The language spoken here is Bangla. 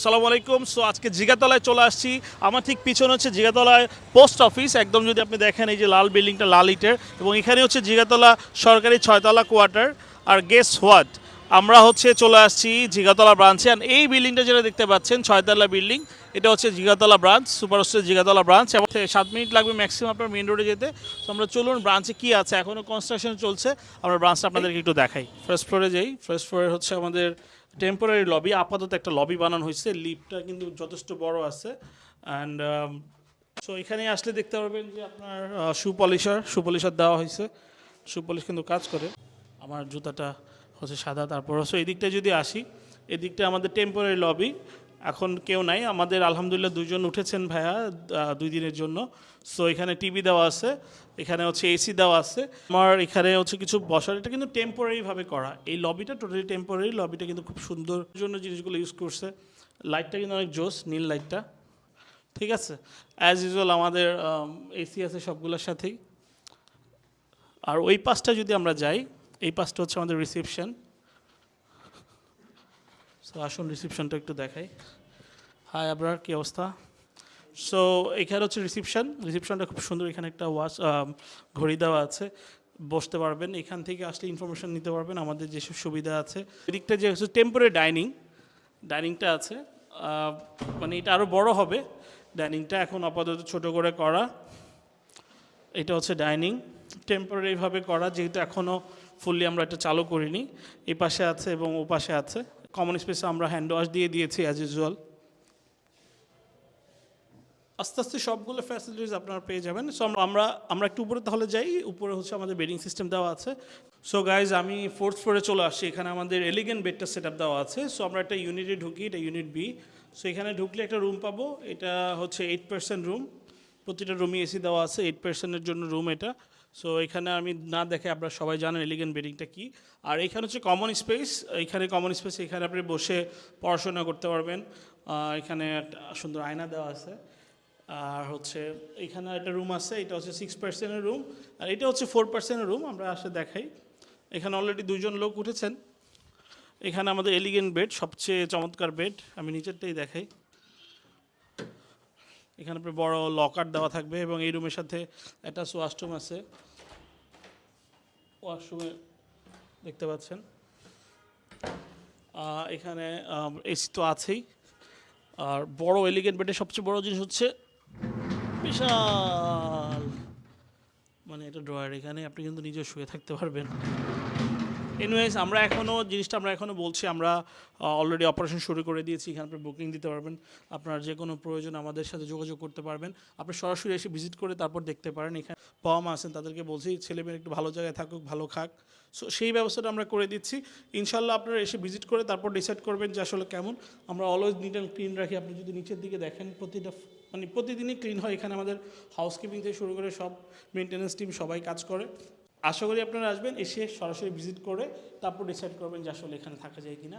সালাম আলাইকুম। সো আজকে জিগাতলায় চলে আসছি। আমার ঠিক পিছনে হচ্ছে জিগাতলায় পোস্ট অফিস। একদম যদি আপনি দেখেন, এই যে লাল বিল্ডিংটা লাল ইটের। এবং এখানে হচ্ছে জিগাতলা সরকারি ছয়তলা কোয়ার্টার। আর গেস হোয়াট আমরা হচ্ছে চলে আসছি জিগাতলা ব্রাঞ্চে আর এই বিল্ডিংটা যেটা দেখতে পাচ্ছেন, ছয়তলা বিল্ডিং এটা হচ্ছে Jigatala branch super store Jigatala branch এবং সাত মিনিট লাগবে ম্যাক্সিমাম আপনার মেন রোডে যেতে। তো আমরা চলুন ব্রাঞ্চে কি আছে? এখনও কনস্ট্রাকশন চলছে। আমরা ব্রাঞ্চটা আপনাদেরকে একটু দেখাই। ফার্স্ট ফ্লোরে যাই ফার্স্ট ফ্লোরে হচ্ছে আমাদের টেম্পোরারি লবি আপাতত একটা লবি বানানো হয়েছে। লিফটটা কিন্তু যথেষ্ট বড় আছে। অ্যান্ড সো এখানে আসলে দেখতে পারবেন যে আপনার শু পলিশার শু পলিশার দেওয়া হয়েছে। শু পলিশ কিন্তু কাজ করে। আমার জুতাটা হচ্ছে সাদা, তারপর হচ্ছে এই দিকটা যদি আসি এদিকটা আমাদের টেম্পোরারি লবি এখন কেউ নাই, আমাদের আলহামদুলিল্লাহ দুজন উঠেছেন ভাইয়া দুই দিনের জন্য সো এখানে টিভি দেওয়া আছে, এখানে হচ্ছে এসি দেওয়া আছে, আমার এখানে হচ্ছে কিছু বসার, এটা কিন্তু টেম্পোরারিভাবে করা, এই লবিটা টোটালি টেম্পোরারি লবিটা কিন্তু খুব সুন্দর জন্য জিনিসগুলো ইউজ করছে লাইটটা কিন্তু অনেক জোস, নীল লাইটটা ঠিক আছে? অ্যাজ ইউজুয়াল আমাদের এসি আছে সবগুলোর সাথেই, আর ওই পাশটা যদি আমরা যাই এই পাশটা হচ্ছে আমাদের রিসেপশন সো আসুন রিসেপশনটা একটু দেখাই। হাই আপনার কী অবস্থা? সো এখানে হচ্ছে রিসেপশন রিসেপশনটা খুব সুন্দর। এখানে একটা ওয়াচ ঘড়ি দেওয়া আছে। বসতে পারবেন। এখান থেকে আসলে ইনফরমেশন নিতে পারবেন। আমাদের যেসব সুবিধা আছে। এদিকটা যে হচ্ছে টেম্পোরারি ডাইনিং ডাইনিংটা আছে। মানে এটা আরও বড় হবে। ডাইনিংটা এখন আপাতত ছোট করে করা। এটা হচ্ছে ডাইনিং টেম্পোরারিভাবে করা, যেহেতু এখনও ফুললি আমরা এটা চালু করিনি। এই পাশে আছে এবং ও পাশে আছে। কমন স্পেসে আমরা হ্যান্ড ওয়াশ দিয়ে দিয়েছি অ্যাজ ইউজুয়াল আস্তে আস্তে সবগুলো ফ্যাসিলিটিস আপনারা পেয়ে যাবেন। সো আমরা আমরা একটু উপরে তাহলে যাই। উপরে হচ্ছে আমাদের বেডিং সিস্টেম দেওয়া আছে। সো গাইজ আমি ফোর্থ ফ্লোরে চলে আসছি। এখানে আমাদের এলিগেন্ট বেডটা সেট দেওয়া আছে। সো আমরা একটা ইউনিটে ঢুকি, এটা ইউনিট বি সো এখানে ঢুকলে একটা রুম পাবো। এটা হচ্ছে এইট পার্সেন্ট রুম প্রতিটা রুমই এসি দেওয়া আছে। এইট পার্সেন্টের জন্য রুম এটা। সো এখানে আমি না দেখে আপনারা সবাই জানেন এলিগেন্ট বেডিংটা কী। আর এখানে হচ্ছে কমন স্পেস এখানে কমন স্পেস এখানে আপনি বসে পড়াশোনা করতে পারবেন। এখানে একটা সুন্দর আয়না দেওয়া আছে। আর হচ্ছে এখানে একটা রুম আছে, এটা হচ্ছে সিক্স পার্সেন্টের রুম আর এটা হচ্ছে ফোর পার্সেন্টের রুম আমরা আসে দেখাই। এখানে অলরেডি দুজন লোক উঠেছেন। এখানে আমাদের এলিগেন্ট বেড সবচেয়ে চমৎকার বেড আমি নিচেরটাই দেখাই। এখানে বড় লকার দেওয়া থাকবে এবং এই রুমের সাথে একটা ওয়াশরুম আছে। ওয়াশরুমে দেখতে পাচ্ছেন। এখানে এসি তো আছেই। আর বড় এলিগেন্ট বেডের সবচেয়ে বড় জিনিস হচ্ছে বিশাল। মানে এটা ড্রয়ার এখানে, আপনি কিন্তু নিজে শুয়ে থাকতে পারবেন। এনিওয়েজ আমরা এখনও জিনিসটা আমরা এখনও বলছি, আমরা অলরেডি অপারেশন শুরু করে দিয়েছি, এখানে আপনি বুকিং দিতে পারবেন। আপনার যে কোনো প্রয়োজন আমাদের সাথে যোগাযোগ করতে পারবেন। আপনি সরাসরি এসে ভিজিট করে তারপর দেখতে পারেন, এখানে বাবা মা আছেন, তাদেরকে বলছি, ছেলে মেয়ে একটু ভালো জায়গায় থাকুক, ভালো খাক। সো সেই ব্যবস্থাটা আমরা করে দিচ্ছি। ইনশাল্লাহ আপনারা এসে ভিজিট করে তারপর ডিসাইড করবেন যে আসলে কেমন। আমরা অলওয়েজ নিট অ্যান্ড ক্লিন রাখি। আপনি যদি নিচের দিকে দেখেন, প্রতিটা মানে প্রতিদিনই ক্লিন হয়। এখানে আমাদের হাউসকিপিং থেকে শুরু করে সব মেনটেন্যান্স টিম সবাই কাজ করে। আশা করি আপনারা আসবেন, এসে সরাসরি ভিজিট করে তারপর ডিসাইড করবেন যে আসলে এখানে থাকা যায় কিনা।